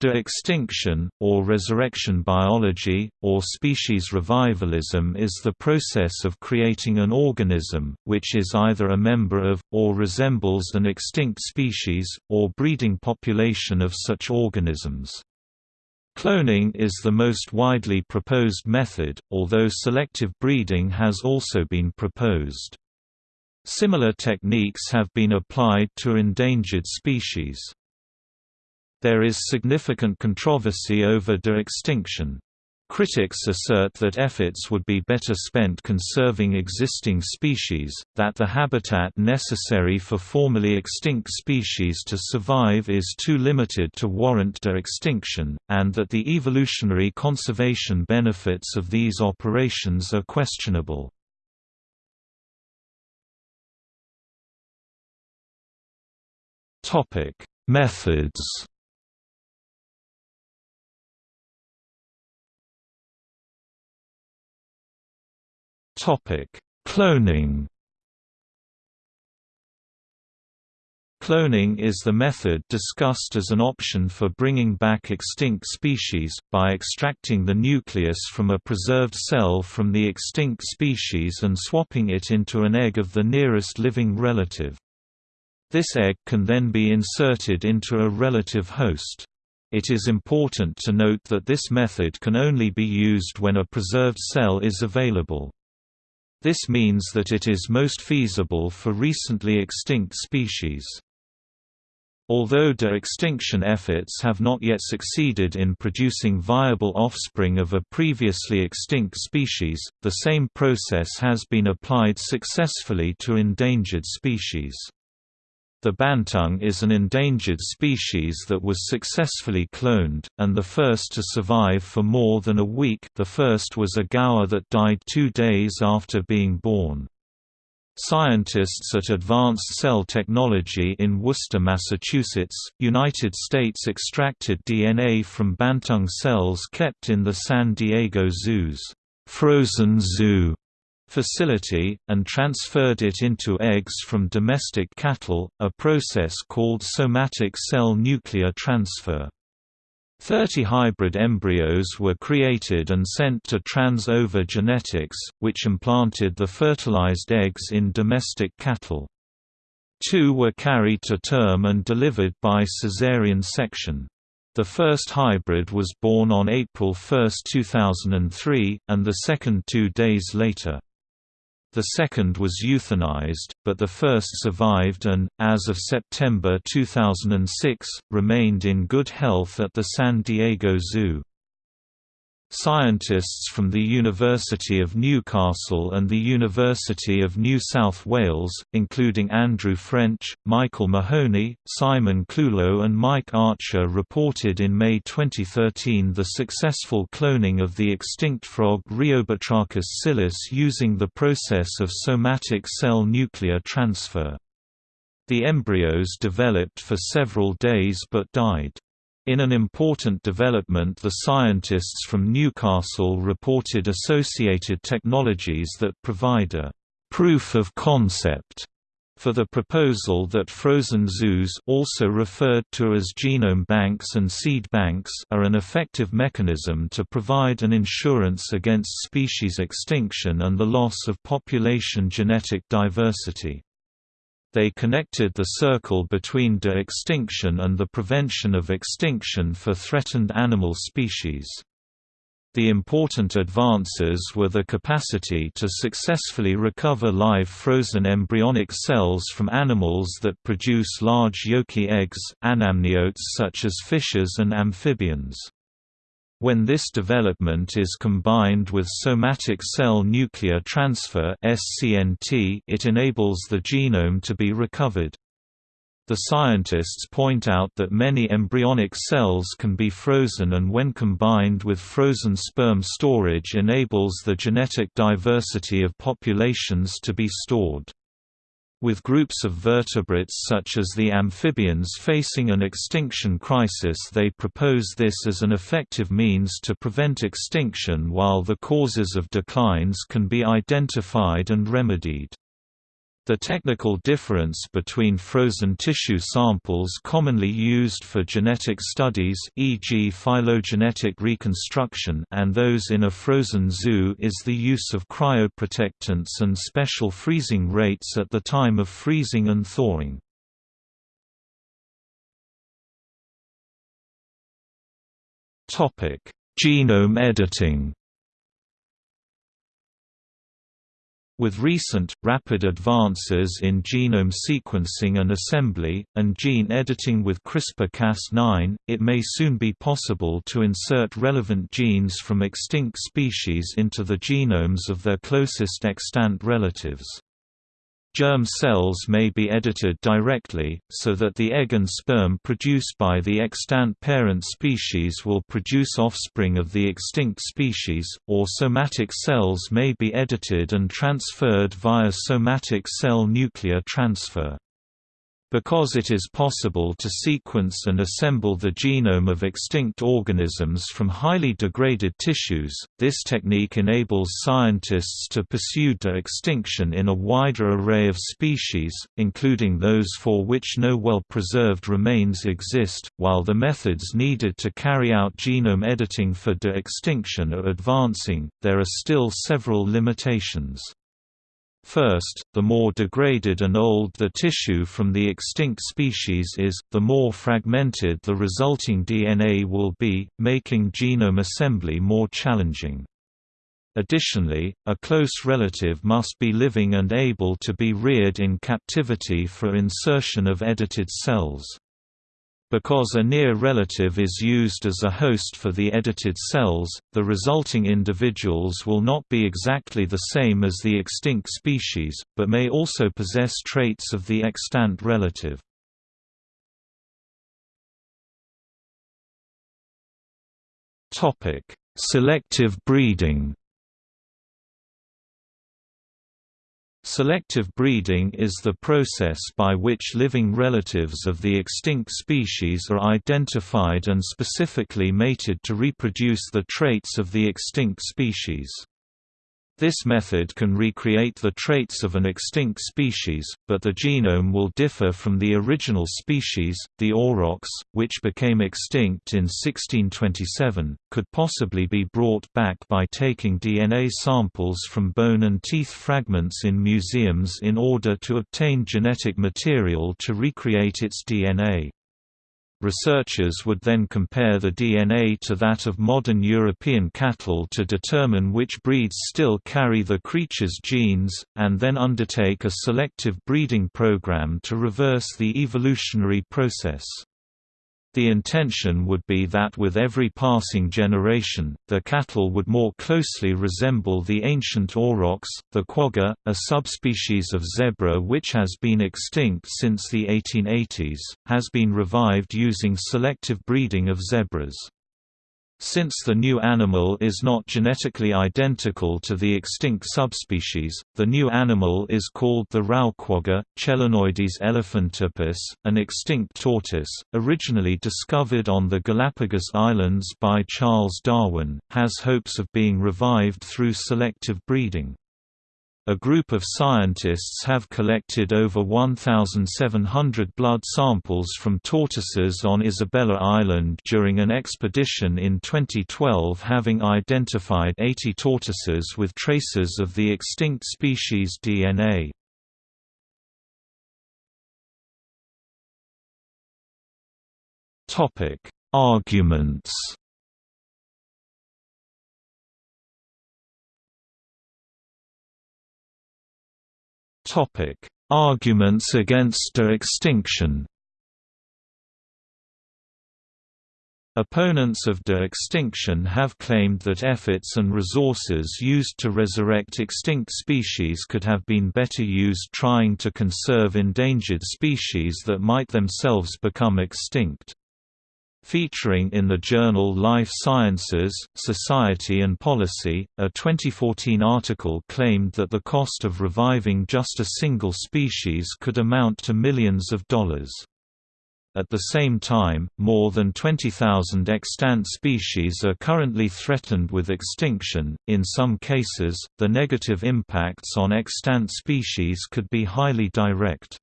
De-extinction, or resurrection biology, or species revivalism is the process of creating an organism, which is either a member of, or resembles an extinct species, or breeding population of such organisms. Cloning is the most widely proposed method, although selective breeding has also been proposed. Similar techniques have been applied to endangered species. There is significant controversy over de-extinction. Critics assert that efforts would be better spent conserving existing species, that the habitat necessary for formerly extinct species to survive is too limited to warrant de-extinction, and that the evolutionary conservation benefits of these operations are questionable. Methods Cloning. Cloning is the method discussed as an option for bringing back extinct species, by extracting the nucleus from a preserved cell from the extinct species and swapping it into an egg of the nearest living relative. This egg can then be inserted into a relative host. It is important to note that this method can only be used when a preserved cell is available. This means that it is most feasible for recently extinct species. Although de-extinction efforts have not yet succeeded in producing viable offspring of a previously extinct species, the same process has been applied successfully to endangered species. The banteng is an endangered species that was successfully cloned, and the first to survive for more than a week the first was a gaur that died two days after being born. Scientists at Advanced Cell Technology in Worcester, Massachusetts, United States extracted DNA from banteng cells kept in the San Diego Zoo's frozen zoo facility, and transferred it into eggs from domestic cattle, a process called somatic cell nuclear transfer. Thirty hybrid embryos were created and sent to Trans-Ova Genetics, which implanted the fertilized eggs in domestic cattle. Two were carried to term and delivered by caesarean section. The first hybrid was born on April 1, 2003, and the second two days later. The second was euthanized, but the first survived and, as of September 2006, remained in good health at the San Diego Zoo. Scientists from the University of Newcastle and the University of New South Wales, including Andrew French, Michael Mahoney, Simon Clulow and Mike Archer reported in May 2013 the successful cloning of the extinct frog Rheobatrachus silus using the process of somatic cell nuclear transfer. The embryos developed for several days but died. In an important development the scientists from Newcastle reported associated technologies that provide a «proof of concept» for the proposal that frozen zoos also referred to as genome banks and seed banks are an effective mechanism to provide an insurance against species extinction and the loss of population genetic diversity. They connected the circle between de-extinction and the prevention of extinction for threatened animal species. The important advances were the capacity to successfully recover live frozen embryonic cells from animals that produce large yolky eggs, anamniotes such as fishes and amphibians. When this development is combined with somatic cell nuclear transfer it enables the genome to be recovered. The scientists point out that many embryonic cells can be frozen and when combined with frozen sperm storage enables the genetic diversity of populations to be stored. With groups of vertebrates such as the amphibians facing an extinction crisis they propose this as an effective means to prevent extinction while the causes of declines can be identified and remedied. The technical difference between frozen tissue samples commonly used for genetic studies e.g. phylogenetic reconstruction and those in a frozen zoo is the use of cryoprotectants and special freezing rates at the time of freezing and thawing. Genome editing With recent, rapid advances in genome sequencing and assembly, and gene editing with CRISPR-Cas9, it may soon be possible to insert relevant genes from extinct species into the genomes of their closest extant relatives. Germ cells may be edited directly, so that the egg and sperm produced by the extant parent species will produce offspring of the extinct species, or somatic cells may be edited and transferred via somatic cell nuclear transfer. Because it is possible to sequence and assemble the genome of extinct organisms from highly degraded tissues, this technique enables scientists to pursue de-extinction in a wider array of species, including those for which no well-preserved remains exist. While the methods needed to carry out genome editing for de-extinction are advancing, there are still several limitations. First, the more degraded and old the tissue from the extinct species is, the more fragmented the resulting DNA will be, making genome assembly more challenging. Additionally, a close relative must be living and able to be reared in captivity for insertion of edited cells. Because a near relative is used as a host for the edited cells, the resulting individuals will not be exactly the same as the extinct species, but may also possess traits of the extant relative. Selective breeding Selective breeding is the process by which living relatives of the extinct species are identified and specifically mated to reproduce the traits of the extinct species. This method can recreate the traits of an extinct species, but the genome will differ from the original species. The aurochs, which became extinct in 1627, could possibly be brought back by taking DNA samples from bone and teeth fragments in museums in order to obtain genetic material to recreate its DNA. Researchers would then compare the DNA to that of modern European cattle to determine which breeds still carry the creature's genes, and then undertake a selective breeding program to reverse the evolutionary process. The intention would be that with every passing generation, the cattle would more closely resemble the ancient aurochs. The quagga, a subspecies of zebra which has been extinct since the 1880s, has been revived using selective breeding of zebras. Since the new animal is not genetically identical to the extinct subspecies, the new animal is called the Rau quagga, Chelonoidis elephantopus, an extinct tortoise, originally discovered on the Galapagos Islands by Charles Darwin, has hopes of being revived through selective breeding. A group of scientists have collected over 1,700 blood samples from tortoises on Isabela Island during an expedition in 2012 having identified 80 tortoises with traces of the extinct species DNA. Arguments Topic: Arguments against de-extinction. Opponents of de-extinction have claimed that efforts and resources used to resurrect extinct species could have been better used trying to conserve endangered species that might themselves become extinct. Featuring in the journal Life Sciences, Society and Policy, a 2014 article claimed that the cost of reviving just a single species could amount to millions of dollars. At the same time, more than 20,000 extant species are currently threatened with extinction. In some cases, the negative impacts on extant species could be highly direct.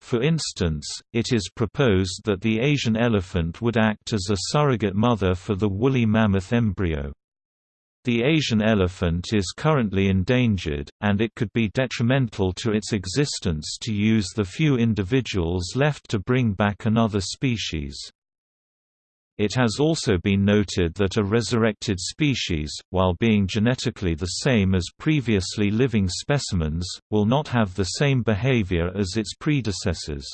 For instance, it is proposed that the Asian elephant would act as a surrogate mother for the woolly mammoth embryo. The Asian elephant is currently endangered, and it could be detrimental to its existence to use the few individuals left to bring back another species. It has also been noted that a resurrected species, while being genetically the same as previously living specimens, will not have the same behavior as its predecessors.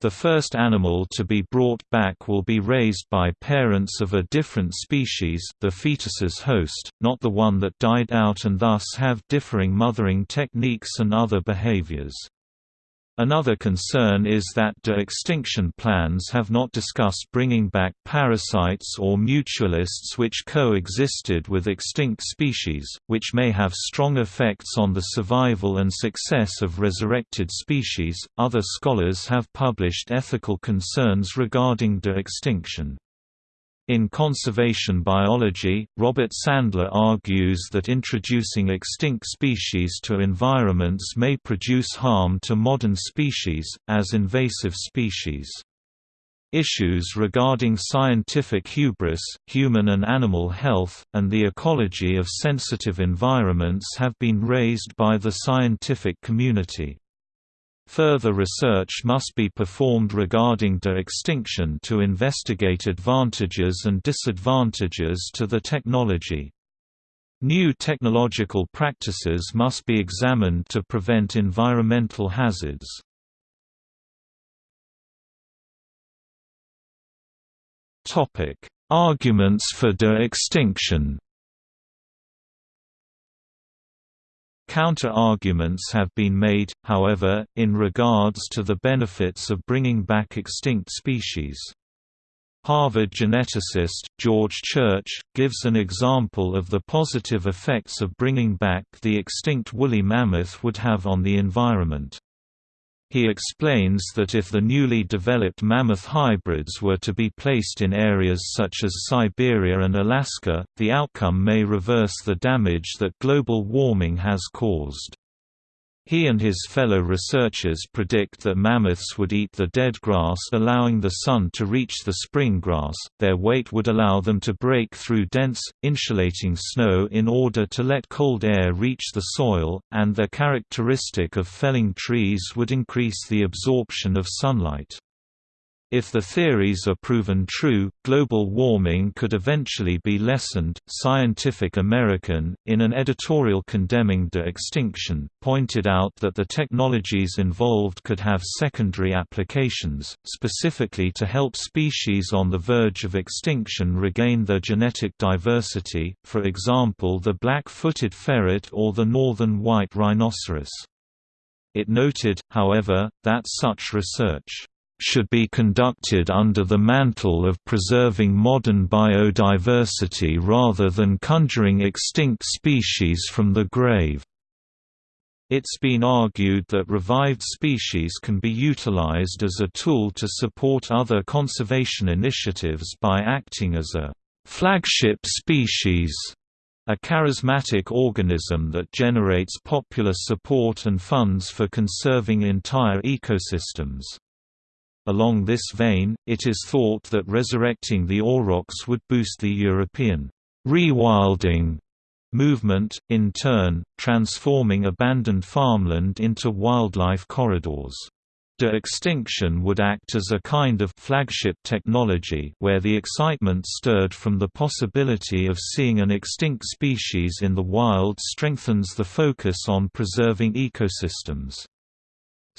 The first animal to be brought back will be raised by parents of a different species the fetus's host, not the one that died out and thus have differing mothering techniques and other behaviors. Another concern is that de-extinction plans have not discussed bringing back parasites or mutualists which co-existed with extinct species, which may have strong effects on the survival and success of resurrected species. Other scholars have published ethical concerns regarding de-extinction. In conservation biology, Robert Sandler argues that introducing extinct species to environments may produce harm to modern species, as invasive species. Issues regarding scientific hubris, human and animal health, and the ecology of sensitive environments have been raised by the scientific community. Further research must be performed regarding de-extinction to investigate advantages and disadvantages to the technology. New technological practices must be examined to prevent environmental hazards. Arguments for de-extinction Counter-arguments have been made, however, in regards to the benefits of bringing back extinct species. Harvard geneticist, George Church, gives an example of the positive effects of bringing back the extinct woolly mammoth would have on the environment. He explains that if the newly developed mammoth hybrids were to be placed in areas such as Siberia and Alaska, the outcome may reverse the damage that global warming has caused. He and his fellow researchers predict that mammoths would eat the dead grass allowing the sun to reach the spring grass, their weight would allow them to break through dense, insulating snow in order to let cold air reach the soil, and their characteristic of felling trees would increase the absorption of sunlight. If the theories are proven true, global warming could eventually be lessened. Scientific American, in an editorial condemning de-extinction, pointed out that the technologies involved could have secondary applications, specifically to help species on the verge of extinction regain their genetic diversity, for example the black-footed ferret or the northern white rhinoceros. It noted, however, that such research should be conducted under the mantle of preserving modern biodiversity rather than conjuring extinct species from the grave. It's been argued that revived species can be utilized as a tool to support other conservation initiatives by acting as a flagship species, a charismatic organism that generates popular support and funds for conserving entire ecosystems. Along this vein, it is thought that resurrecting the aurochs would boost the European rewilding movement, in turn, transforming abandoned farmland into wildlife corridors. De-extinction would act as a kind of flagship technology where the excitement stirred from the possibility of seeing an extinct species in the wild strengthens the focus on preserving ecosystems.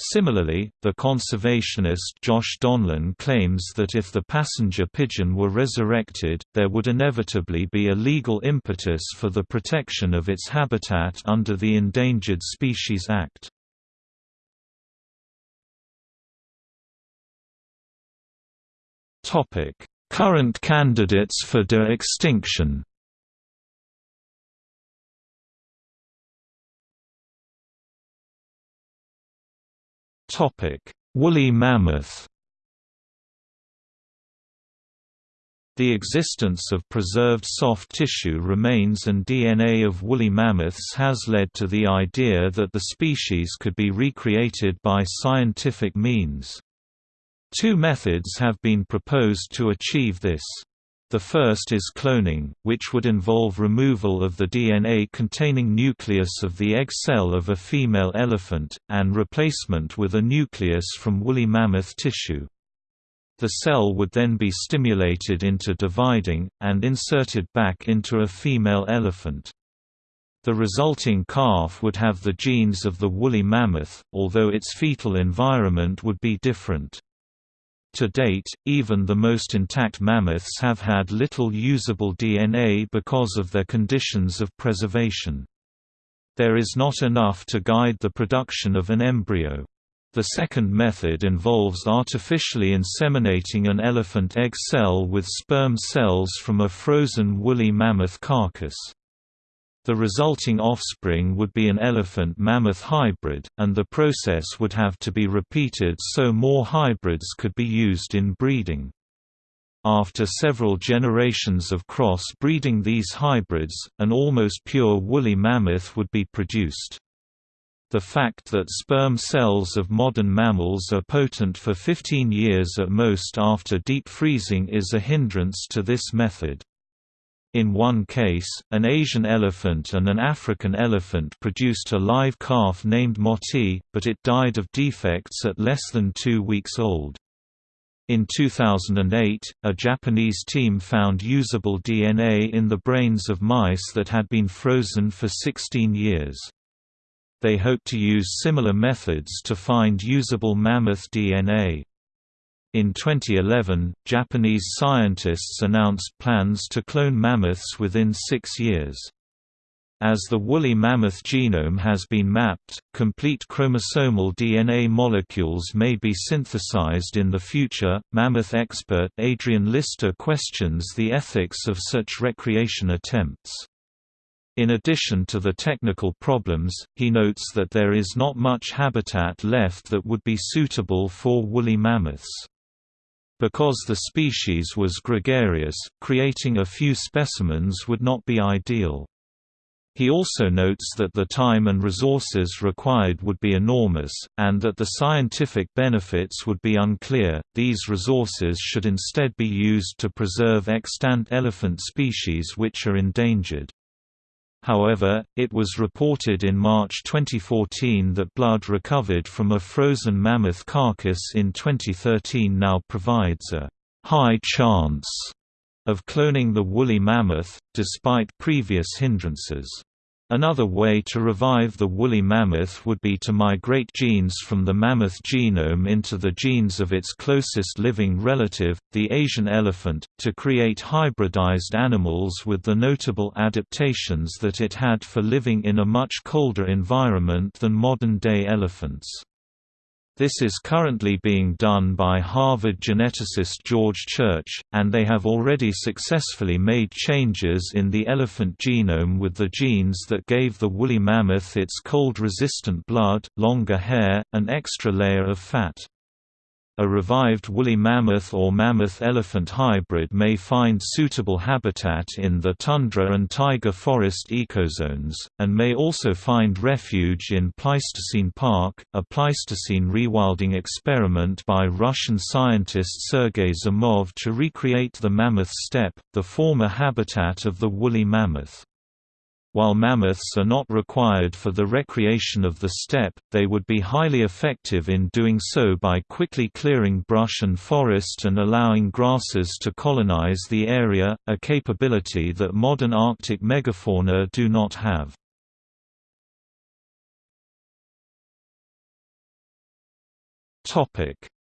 Similarly, the conservationist Josh Donlan claims that if the passenger pigeon were resurrected, there would inevitably be a legal impetus for the protection of its habitat under the Endangered Species Act. Current candidates for de-extinction Topic: Woolly mammoth. The existence of preserved soft tissue remains and DNA of woolly mammoths has led to the idea that the species could be recreated by scientific means. Two methods have been proposed to achieve this. The first is cloning, which would involve removal of the DNA containing nucleus of the egg cell of a female elephant, and replacement with a nucleus from woolly mammoth tissue. The cell would then be stimulated into dividing, and inserted back into a female elephant. The resulting calf would have the genes of the woolly mammoth, although its fetal environment would be different. To date, even the most intact mammoths have had little usable DNA because of their conditions of preservation. There is not enough to guide the production of an embryo. The second method involves artificially inseminating an elephant egg cell with sperm cells from a frozen woolly mammoth carcass. The resulting offspring would be an elephant-mammoth hybrid, and the process would have to be repeated so more hybrids could be used in breeding. After several generations of cross-breeding these hybrids, an almost pure woolly mammoth would be produced. The fact that sperm cells of modern mammals are potent for 15 years at most after deep freezing is a hindrance to this method. In one case, an Asian elephant and an African elephant produced a live calf named Moti, but it died of defects at less than two weeks old. In 2008, a Japanese team found usable DNA in the brains of mice that had been frozen for 16 years. They hope to use similar methods to find usable mammoth DNA. In 2011, Japanese scientists announced plans to clone mammoths within six years. As the woolly mammoth genome has been mapped, complete chromosomal DNA molecules may be synthesized in the future. Mammoth expert Adrian Lister questions the ethics of such recreation attempts. In addition to the technical problems, he notes that there is not much habitat left that would be suitable for woolly mammoths. Because the species was gregarious, creating a few specimens would not be ideal. He also notes that the time and resources required would be enormous, and that the scientific benefits would be unclear. These resources should instead be used to preserve extant elephant species which are endangered. However, it was reported in March 2014 that blood recovered from a frozen mammoth carcass in 2013 now provides a high chance of cloning the woolly mammoth, despite previous hindrances. Another way to revive the woolly mammoth would be to migrate genes from the mammoth genome into the genes of its closest living relative, the Asian elephant, to create hybridized animals with the notable adaptations that it had for living in a much colder environment than modern-day elephants. This is currently being done by Harvard geneticist George Church, and they have already successfully made changes in the elephant genome with the genes that gave the woolly mammoth its cold-resistant blood, longer hair, and extra layer of fat. A revived woolly mammoth or mammoth-elephant hybrid may find suitable habitat in the tundra and taiga forest ecozones, and may also find refuge in Pleistocene Park, a Pleistocene rewilding experiment by Russian scientist Sergei Zimov to recreate the mammoth steppe, the former habitat of the woolly mammoth. While mammoths are not required for the recreation of the steppe, they would be highly effective in doing so by quickly clearing brush and forest and allowing grasses to colonize the area, a capability that modern Arctic megafauna do not have.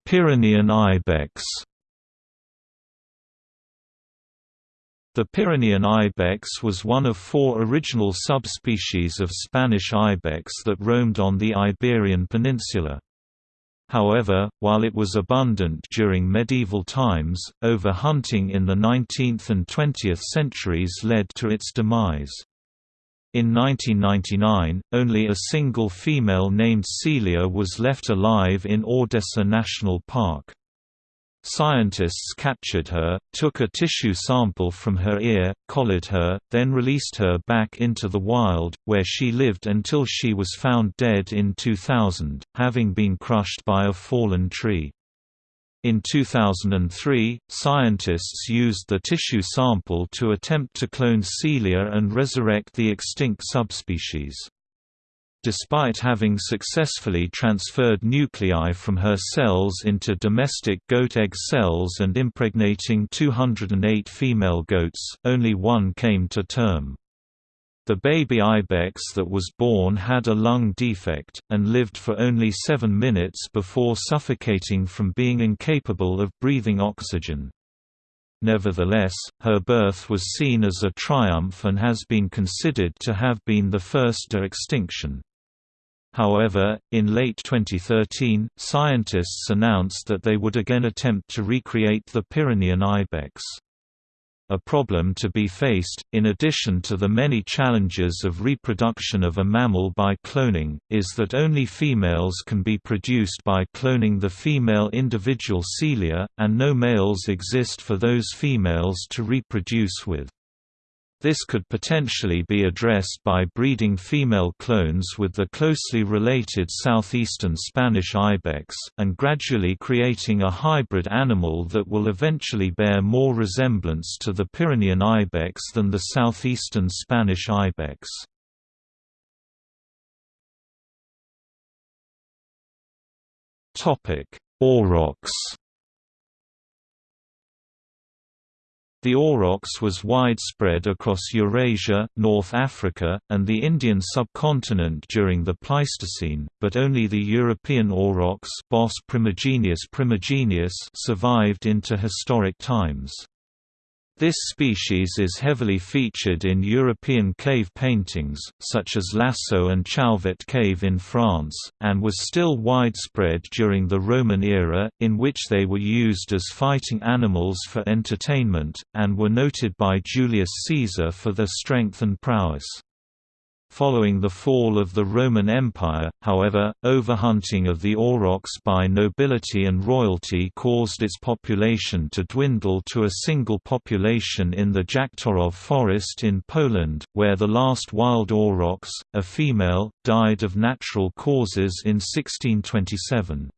Pyrenean ibex The Pyrenean ibex was one of four original subspecies of Spanish ibex that roamed on the Iberian Peninsula. However, while it was abundant during medieval times, overhunting in the 19th and 20th centuries led to its demise. In 1999, only a single female named Celia was left alive in Ordesa National Park. Scientists captured her, took a tissue sample from her ear, collared her, then released her back into the wild, where she lived until she was found dead in 2000, having been crushed by a fallen tree. In 2003, scientists used the tissue sample to attempt to clone Celia and resurrect the extinct subspecies. Despite having successfully transferred nuclei from her cells into domestic goat egg cells and impregnating 208 female goats, only one came to term. The baby ibex that was born had a lung defect, and lived for only seven minutes before suffocating from being incapable of breathing oxygen. Nevertheless, her birth was seen as a triumph and has been considered to have been the first de-extinction. However, in late 2013, scientists announced that they would again attempt to recreate the Pyrenean ibex. A problem to be faced, in addition to the many challenges of reproduction of a mammal by cloning, is that only females can be produced by cloning the female individual Celia, and no males exist for those females to reproduce with. This could potentially be addressed by breeding female clones with the closely related southeastern Spanish ibex, and gradually creating a hybrid animal that will eventually bear more resemblance to the Pyrenean ibex than the southeastern Spanish ibex. Aurochs The aurochs was widespread across Eurasia, North Africa, and the Indian subcontinent during the Pleistocene, but only the European aurochs Bos primigenius survived into historic times. This species is heavily featured in European cave paintings, such as Lascaux and Chauvet Cave in France, and was still widespread during the Roman era, in which they were used as fighting animals for entertainment, and were noted by Julius Caesar for their strength and prowess. Following the fall of the Roman Empire, however, overhunting of the aurochs by nobility and royalty caused its population to dwindle to a single population in the Jaktorów forest in Poland, where the last wild aurochs, a female, died of natural causes in 1627.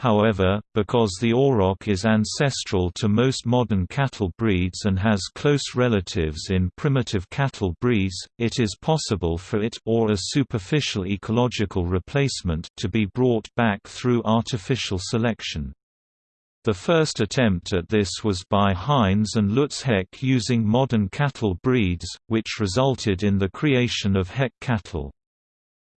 However, because the auroch is ancestral to most modern cattle breeds and has close relatives in primitive cattle breeds, it is possible for it or a superficial ecological replacement to be brought back through artificial selection. The first attempt at this was by Heinz and Lutz Heck using modern cattle breeds, which resulted in the creation of Heck cattle.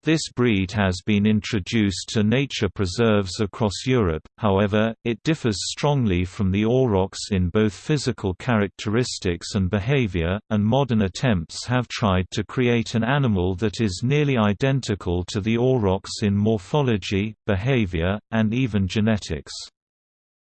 This breed has been introduced to nature preserves across Europe, however, it differs strongly from the aurochs in both physical characteristics and behavior, and modern attempts have tried to create an animal that is nearly identical to the aurochs in morphology, behavior, and even genetics.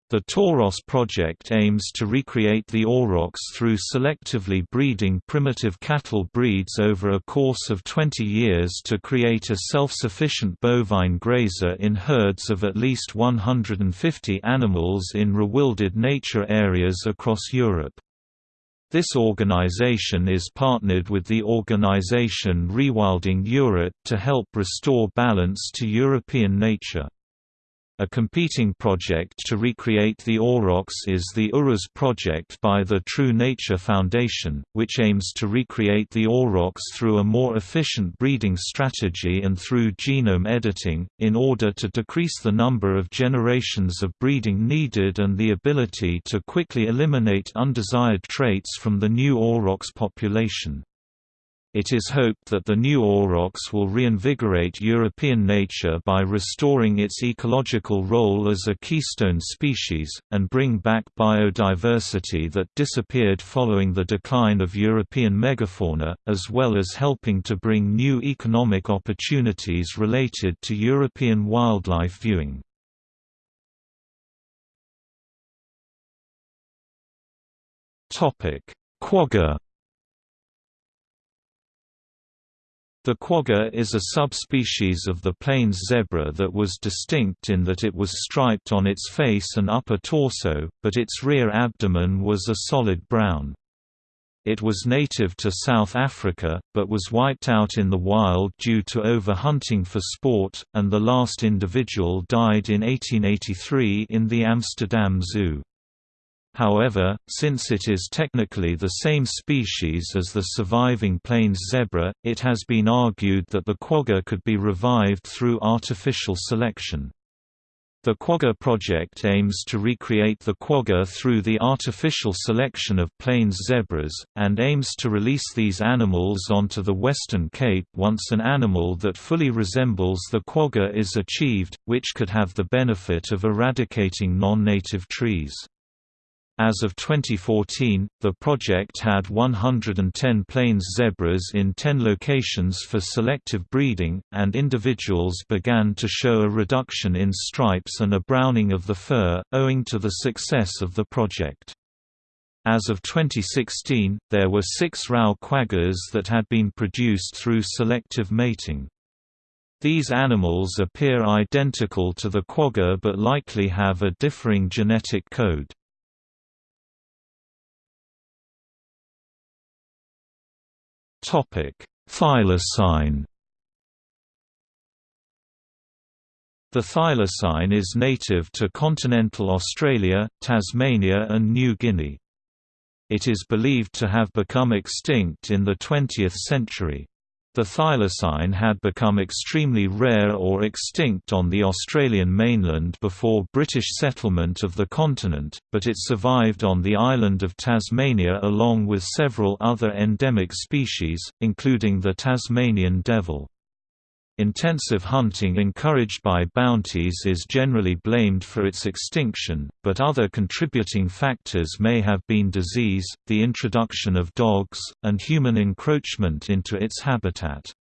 The Tauros project aims to recreate the aurochs through selectively breeding primitive cattle breeds over a course of 20 years to create a self-sufficient bovine grazer in herds of at least 150 animals in rewilded nature areas across Europe. This organization is partnered with the organization Rewilding Europe to help restore balance to European nature. A competing project to recreate the aurochs is the Uruz project by the True Nature Foundation, which aims to recreate the aurochs through a more efficient breeding strategy and through genome editing, in order to decrease the number of generations of breeding needed and the ability to quickly eliminate undesired traits from the new aurochs population. It is hoped that the new aurochs will reinvigorate European nature by restoring its ecological role as a keystone species, and bring back biodiversity that disappeared following the decline of European megafauna, as well as helping to bring new economic opportunities related to European wildlife viewing. Quagga The quagga is a subspecies of the plains zebra that was distinct in that it was striped on its face and upper torso, but its rear abdomen was a solid brown. It was native to South Africa, but was wiped out in the wild due to overhunting for sport, and the last individual died in 1883 in the Amsterdam Zoo. However, since it is technically the same species as the surviving plains zebra, it has been argued that the quagga could be revived through artificial selection. The Quagga project aims to recreate the quagga through the artificial selection of plains zebras, and aims to release these animals onto the Western Cape once an animal that fully resembles the quagga is achieved, which could have the benefit of eradicating non-native trees. As of 2014, the project had 110 plains zebras in 10 locations for selective breeding, and individuals began to show a reduction in stripes and a browning of the fur, owing to the success of the project. As of 2016, there were six Rau quaggas that had been produced through selective mating. These animals appear identical to the quagga but likely have a differing genetic code. Thylacine The thylacine is native to continental Australia, Tasmania and New Guinea. It is believed to have become extinct in the 20th century. The thylacine had become extremely rare or extinct on the Australian mainland before British settlement of the continent, but it survived on the island of Tasmania along with several other endemic species, including the Tasmanian devil. Intensive hunting encouraged by bounties is generally blamed for its extinction, but other contributing factors may have been disease, the introduction of dogs, and human encroachment into its habitat.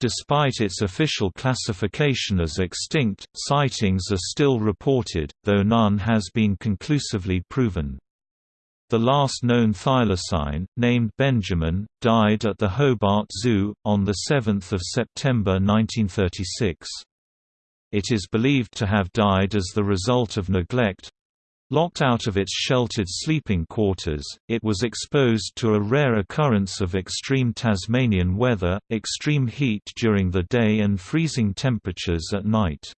Despite its official classification as extinct, sightings are still reported, though none has been conclusively proven. The last known thylacine, named Benjamin, died at the Hobart Zoo, on 7 September 1936. It is believed to have died as the result of neglect. Locked out of its sheltered sleeping quarters, it was exposed to a rare occurrence of extreme Tasmanian weather, extreme heat during the day and freezing temperatures at night.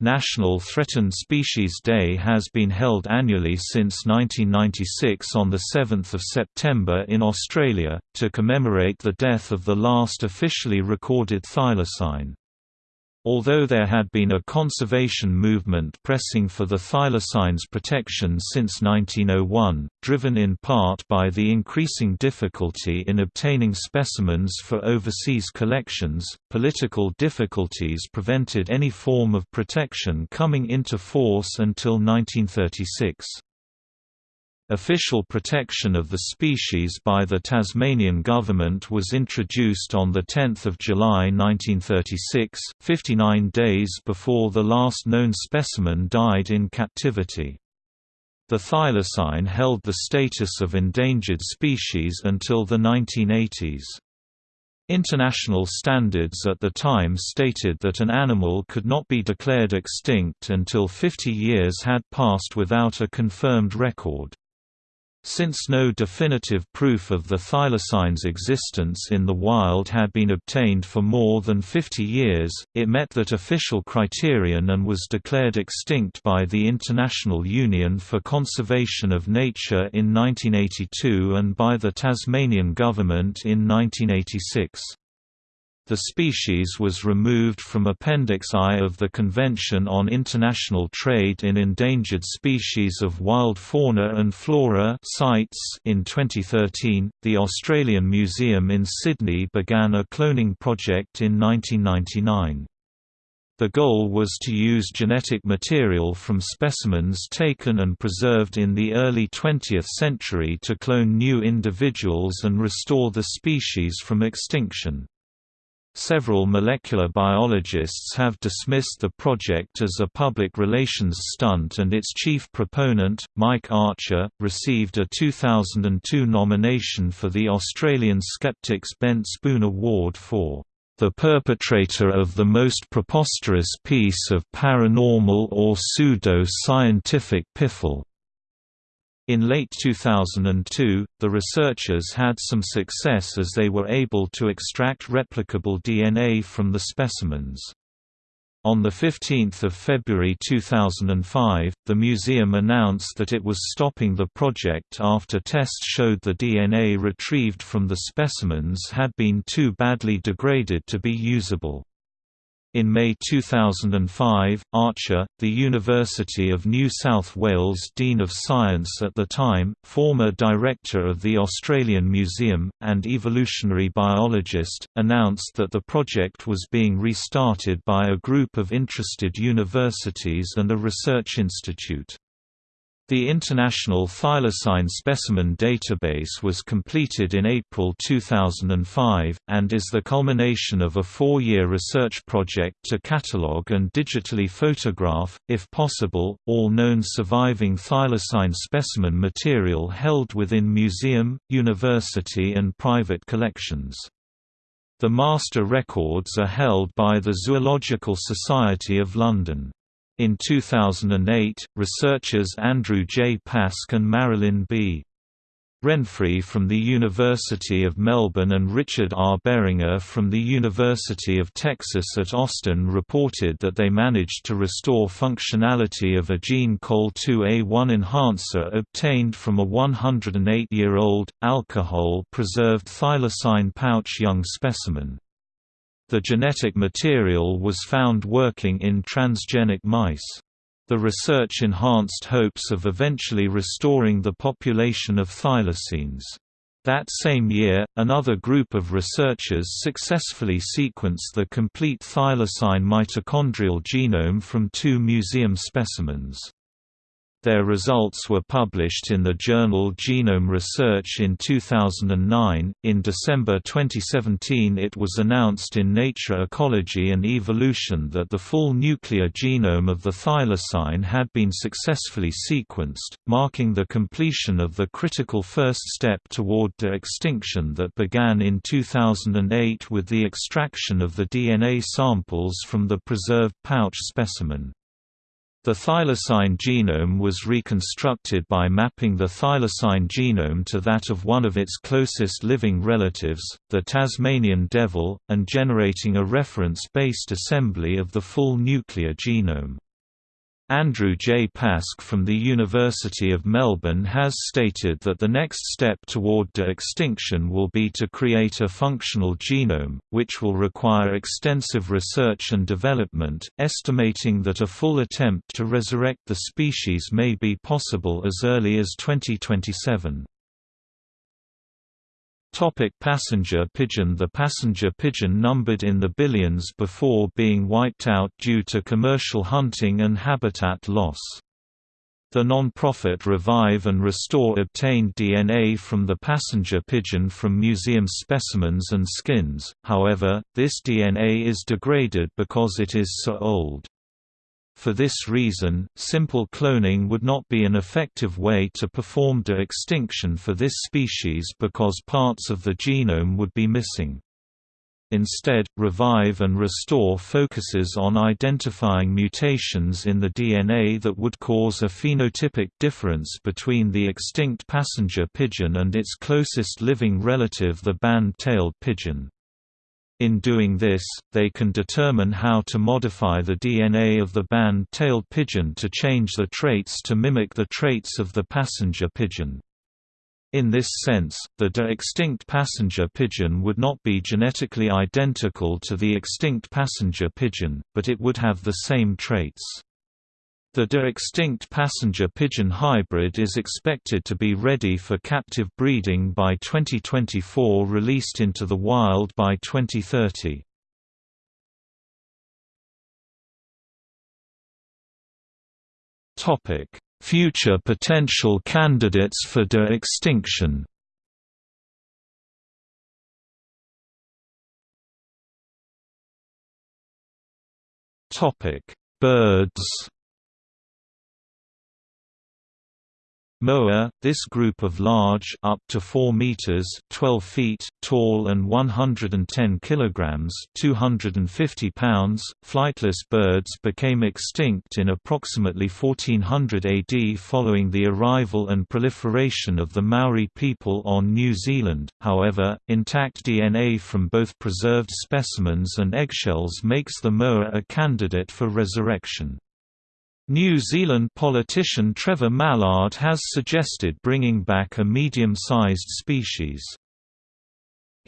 National Threatened Species Day has been held annually since 1996 on 7 September in Australia, to commemorate the death of the last officially recorded thylacine. Although there had been a conservation movement pressing for the thylacine's protection since 1901, driven in part by the increasing difficulty in obtaining specimens for overseas collections, political difficulties prevented any form of protection coming into force until 1936. Official protection of the species by the Tasmanian government was introduced on 10 July 1936, 59 days before the last known specimen died in captivity. The thylacine held the status of endangered species until the 1980s. International standards at the time stated that an animal could not be declared extinct until 50 years had passed without a confirmed record. Since no definitive proof of the thylacine's existence in the wild had been obtained for more than 50 years, it met that official criterion and was declared extinct by the International Union for Conservation of Nature in 1982 and by the Tasmanian government in 1986. The species was removed from Appendix I of the Convention on International Trade in Endangered Species of Wild Fauna and Flora CITES in 2013. The Australian Museum in Sydney began a cloning project in 1999. The goal was to use genetic material from specimens taken and preserved in the early 20th century to clone new individuals and restore the species from extinction. Several molecular biologists have dismissed the project as a public relations stunt and its chief proponent, Mike Archer, received a 2002 nomination for the Australian Skeptics Bent Spoon Award for the perpetrator of the most preposterous piece of paranormal or pseudo-scientific piffle. In late 2002, the researchers had some success as they were able to extract replicable DNA from the specimens. On 15 February 2005, the museum announced that it was stopping the project after tests showed the DNA retrieved from the specimens had been too badly degraded to be usable. In May 2005, Archer, the University of New South Wales Dean of Science at the time, former director of the Australian Museum, and evolutionary biologist, announced that the project was being restarted by a group of interested universities and a research institute. The International Thylacine Specimen Database was completed in April 2005, and is the culmination of a four-year research project to catalogue and digitally photograph, if possible, all known surviving thylacine specimen material held within museum, university and private collections. The master records are held by the Zoological Society of London. In 2008, researchers Andrew J. Pask and Marilyn B. Renfree from the University of Melbourne and Richard R. Behringer from the University of Texas at Austin reported that they managed to restore functionality of a gene COL2A1 enhancer obtained from a 108-year-old, alcohol-preserved thylacine pouch young specimen. The genetic material was found working in transgenic mice. The research enhanced hopes of eventually restoring the population of thylacines. That same year, another group of researchers successfully sequenced the complete thylacine mitochondrial genome from two museum specimens. Their results were published in the journal Genome Research in 2009. In December 2017, it was announced in Nature Ecology and Evolution that the full nuclear genome of the thylacine had been successfully sequenced, marking the completion of the critical first step toward de-extinction that began in 2008 with the extraction of the DNA samples from the preserved pouch specimen. The thylacine genome was reconstructed by mapping the thylacine genome to that of one of its closest living relatives, the Tasmanian devil, and generating a reference-based assembly of the full nuclear genome. Andrew J. Pask from the University of Melbourne has stated that the next step toward de-extinction will be to create a functional genome, which will require extensive research and development, estimating that a full attempt to resurrect the species may be possible as early as 2027. Topic passenger pigeon The passenger pigeon numbered in the billions before being wiped out due to commercial hunting and habitat loss. The non-profit Revive and Restore obtained DNA from the passenger pigeon from museum specimens and skins, however, this DNA is degraded because it is so old. For this reason, simple cloning would not be an effective way to perform de-extinction for this species because parts of the genome would be missing. Instead, Revive and Restore focuses on identifying mutations in the DNA that would cause a phenotypic difference between the extinct passenger pigeon and its closest living relative the band-tailed pigeon. In doing this, they can determine how to modify the DNA of the band-tailed pigeon to change the traits to mimic the traits of the passenger pigeon. In this sense, the de-extinct passenger pigeon would not be genetically identical to the extinct passenger pigeon, but it would have the same traits. The de-extinct passenger pigeon hybrid is expected to be ready for captive breeding by 2024 released into the wild by 2030. Future potential candidates for de-extinction Birds Moa, this group of large up to 4 meters 12 feet tall and 110 kilograms 250 pounds flightless birds became extinct in approximately 1400 AD following the arrival and proliferation of the Maori people on New Zealand. However, intact DNA from both preserved specimens and eggshells makes the moa a candidate for resurrection. New Zealand politician Trevor Mallard has suggested bringing back a medium-sized species.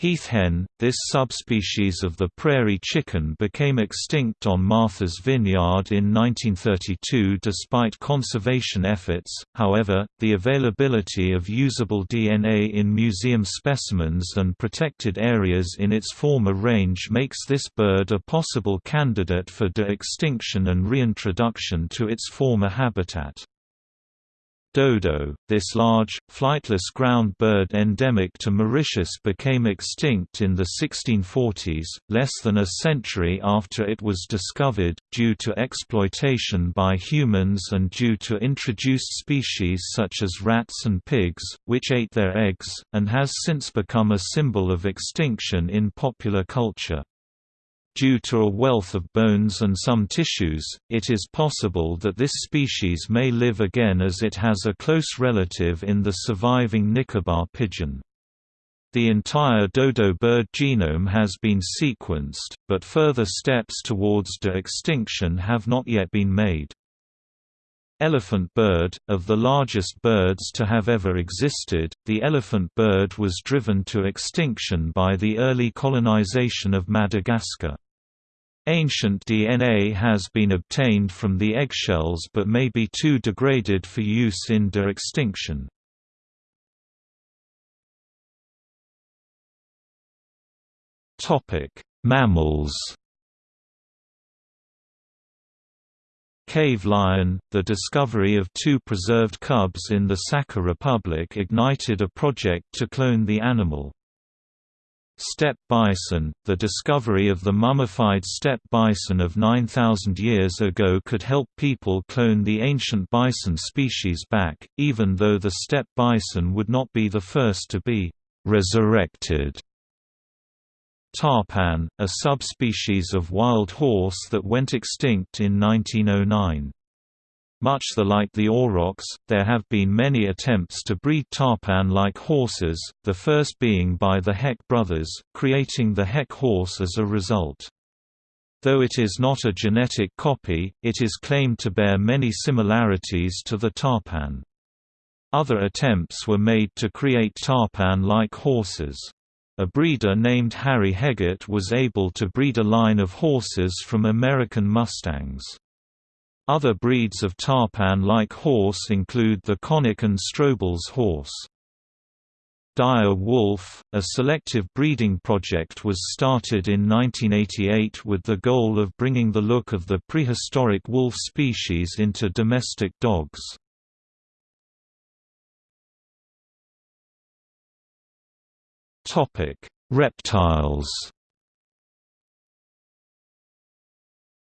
Heath hen, this subspecies of the prairie chicken became extinct on Martha's Vineyard in 1932 despite conservation efforts, however, the availability of usable DNA in museum specimens and protected areas in its former range makes this bird a possible candidate for de-extinction and reintroduction to its former habitat. Dodo, this large, flightless ground bird endemic to Mauritius became extinct in the 1640s, less than a century after it was discovered, due to exploitation by humans and due to introduced species such as rats and pigs, which ate their eggs, and has since become a symbol of extinction in popular culture. Due to a wealth of bones and some tissues, it is possible that this species may live again as it has a close relative in the surviving Nicobar pigeon. The entire dodo bird genome has been sequenced, but further steps towards de-extinction have not yet been made. Elephant bird, of the largest birds to have ever existed, the elephant bird was driven to extinction by the early colonization of Madagascar. Ancient DNA has been obtained from the eggshells but may be too degraded for use in de-extinction. Mammals Cave lion, the discovery of two preserved cubs in the Sakha Republic ignited a project to clone the animal. Steppe bison – The discovery of the mummified steppe bison of 9,000 years ago could help people clone the ancient bison species back, even though the steppe bison would not be the first to be «resurrected». Tarpan, a subspecies of wild horse that went extinct in 1909. Much the like the aurochs, there have been many attempts to breed tarpan-like horses, the first being by the Heck brothers, creating the Heck horse as a result. Though it is not a genetic copy, it is claimed to bear many similarities to the tarpan. Other attempts were made to create tarpan-like horses. A breeder named Harry Hegardt was able to breed a line of horses from American Mustangs. Other breeds of tarpan-like horse include the Konik and Stroebel's horse. Dire wolf, a selective breeding project was started in 1988 with the goal of bringing the look of the prehistoric wolf species into domestic dogs. Reptiles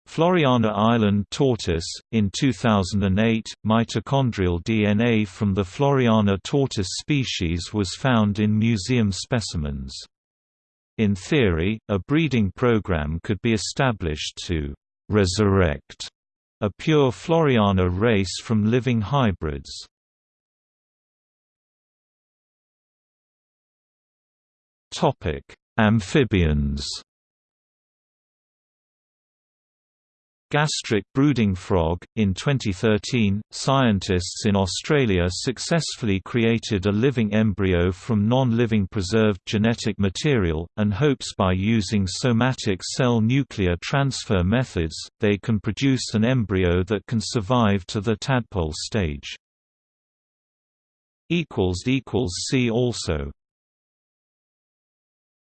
Floreana island tortoise. In 2008, mitochondrial DNA from the Floreana tortoise species was found in museum specimens. In theory, a breeding program could be established to resurrect a pure Floreana race from living hybrids. Amphibians Gastric brooding frog. In 2013, scientists in Australia successfully created a living embryo from non-living preserved genetic material, and hopes by using somatic cell nuclear transfer methods, they can produce an embryo that can survive to the tadpole stage. See also